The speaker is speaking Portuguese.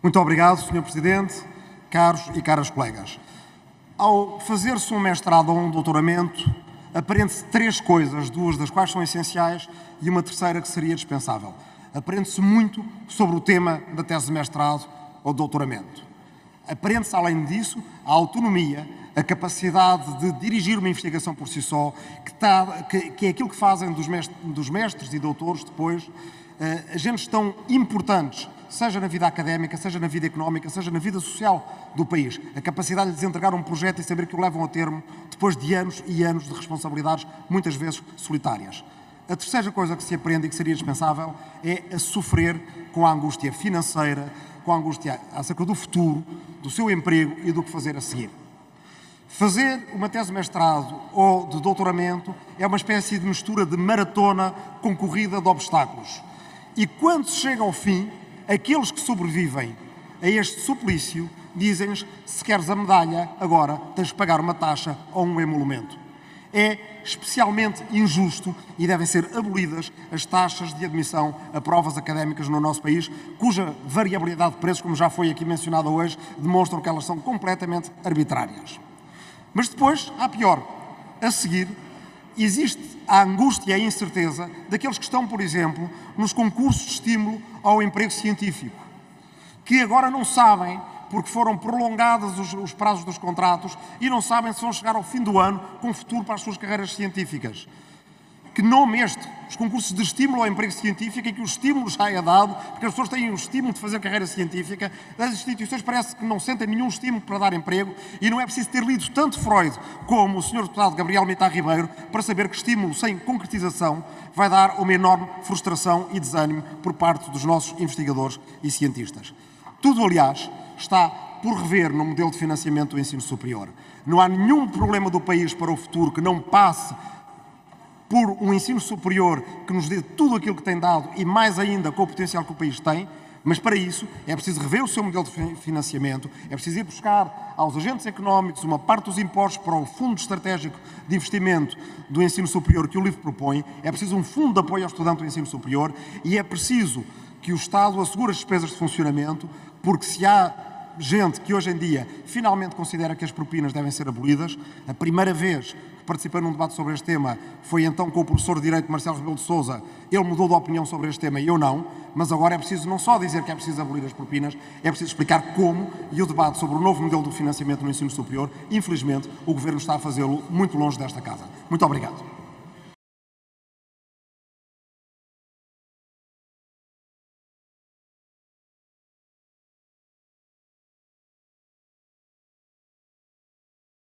Muito obrigado, Sr. Presidente, caros e caras colegas. Ao fazer-se um mestrado ou um doutoramento, aprende-se três coisas, duas das quais são essenciais e uma terceira que seria dispensável. Aprende-se muito sobre o tema da tese de mestrado ou doutoramento. Aprende-se, além disso, a autonomia, a capacidade de dirigir uma investigação por si só, que, está, que, que é aquilo que fazem dos mestres, dos mestres e doutores depois, agentes tão importantes seja na vida académica, seja na vida económica, seja na vida social do país. A capacidade de lhes entregar um projeto e saber que o levam a termo depois de anos e anos de responsabilidades, muitas vezes solitárias. A terceira coisa que se aprende e que seria dispensável é a sofrer com a angústia financeira, com a angústia acerca do futuro, do seu emprego e do que fazer a seguir. Fazer uma tese de mestrado ou de doutoramento é uma espécie de mistura de maratona com corrida de obstáculos. E quando se chega ao fim, aqueles que sobrevivem a este suplício dizem-lhes se queres a medalha, agora tens de pagar uma taxa ou um emolumento. É especialmente injusto e devem ser abolidas as taxas de admissão a provas académicas no nosso país, cuja variabilidade de preços, como já foi aqui mencionada hoje, demonstram que elas são completamente arbitrárias. Mas depois, há pior. A seguir, existe a angústia e a incerteza daqueles que estão, por exemplo, nos concursos de estímulo ao emprego científico, que agora não sabem, porque foram prolongados os, os prazos dos contratos, e não sabem se vão chegar ao fim do ano com futuro para as suas carreiras científicas que nome este, os concursos de estímulo ao emprego científico, e que o estímulo já é dado, porque as pessoas têm o estímulo de fazer carreira científica, as instituições parece que não sentem nenhum estímulo para dar emprego, e não é preciso ter lido tanto Freud como o Sr. Deputado Gabriel Mitar Ribeiro para saber que estímulo sem concretização vai dar uma enorme frustração e desânimo por parte dos nossos investigadores e cientistas. Tudo, aliás, está por rever no modelo de financiamento do ensino superior. Não há nenhum problema do país para o futuro que não passe por um ensino superior que nos dê tudo aquilo que tem dado e mais ainda com o potencial que o país tem, mas para isso é preciso rever o seu modelo de financiamento, é preciso ir buscar aos agentes económicos uma parte dos impostos para o Fundo Estratégico de Investimento do Ensino Superior que o LIVRE propõe, é preciso um fundo de apoio ao estudante do ensino superior e é preciso que o Estado assegure as despesas de funcionamento, porque se há gente que hoje em dia finalmente considera que as propinas devem ser abolidas. A primeira vez participei num debate sobre este tema foi então com o professor de Direito Marcelo Rebelo de Sousa. Ele mudou de opinião sobre este tema e eu não, mas agora é preciso não só dizer que é preciso abolir as propinas, é preciso explicar como e o debate sobre o novo modelo de financiamento no ensino superior, infelizmente, o Governo está a fazê-lo muito longe desta casa. Muito obrigado.